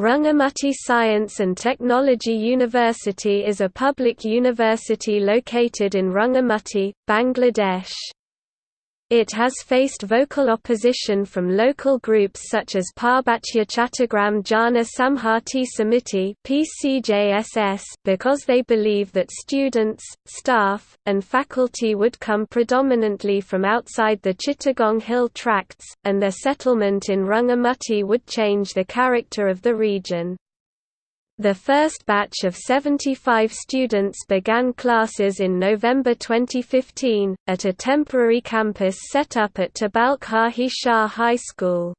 Rangamati Science and Technology University is a public university located in Rangamati, Bangladesh. It has faced vocal opposition from local groups such as Parbatya Chattogram Jana Samhati Samiti because they believe that students, staff, and faculty would come predominantly from outside the Chittagong Hill tracts, and their settlement in Rangamati would change the character of the region. The first batch of 75 students began classes in November 2015, at a temporary campus set up at Tabalkhahi Shah High School.